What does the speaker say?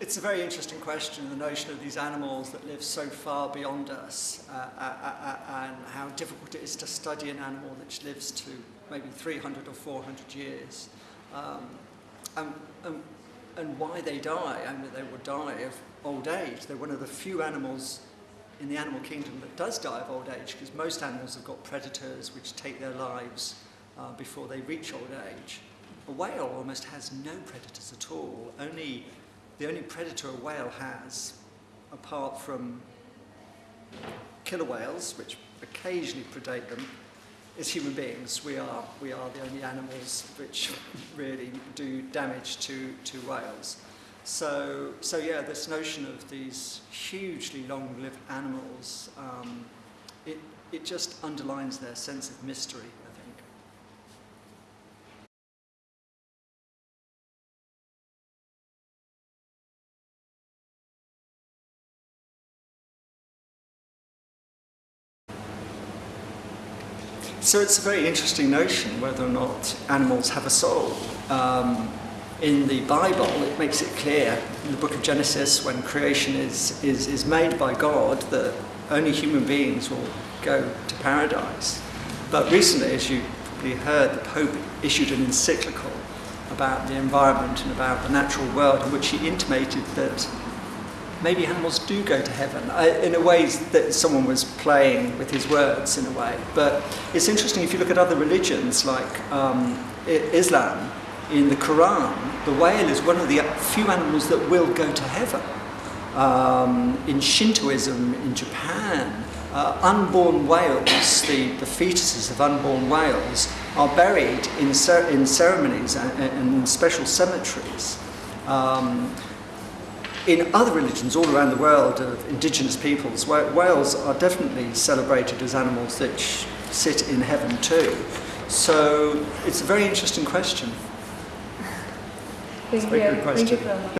It's a very interesting question, the notion of these animals that live so far beyond us uh, uh, uh, uh and how difficult it is to study an animal which lives to maybe 300 or 400 years. Um, and, and, and why they die. I mean, they will die of old age. They're one of the few animals in the animal kingdom that does die of old age because most animals have got predators which take their lives uh, before they reach old age. A whale almost has no predators at all, only the only predator a whale has, apart from killer whales, which occasionally predate them, is human beings. We are, we are the only animals which really do damage to, to whales. So, so yeah, this notion of these hugely long-lived animals, um, it, it just underlines their sense of mystery. So it's a very interesting notion whether or not animals have a soul. Um, in the Bible, it makes it clear in the book of Genesis when creation is, is, is made by God that only human beings will go to paradise. But recently, as you probably heard, the Pope issued an encyclical about the environment and about the natural world in which he intimated that maybe animals do go to heaven. I, in a way that someone was playing with his words in a way. But it's interesting if you look at other religions like um, Islam, in the Quran, the whale is one of the few animals that will go to heaven. Um, in Shintoism in Japan, uh, unborn whales, the, the fetuses of unborn whales, are buried in, cer in ceremonies and, and in special cemeteries. Um, in other religions all around the world of indigenous peoples, whales are definitely celebrated as animals that sit in heaven too. So it's a very interesting question. Thank it's a very you. good question.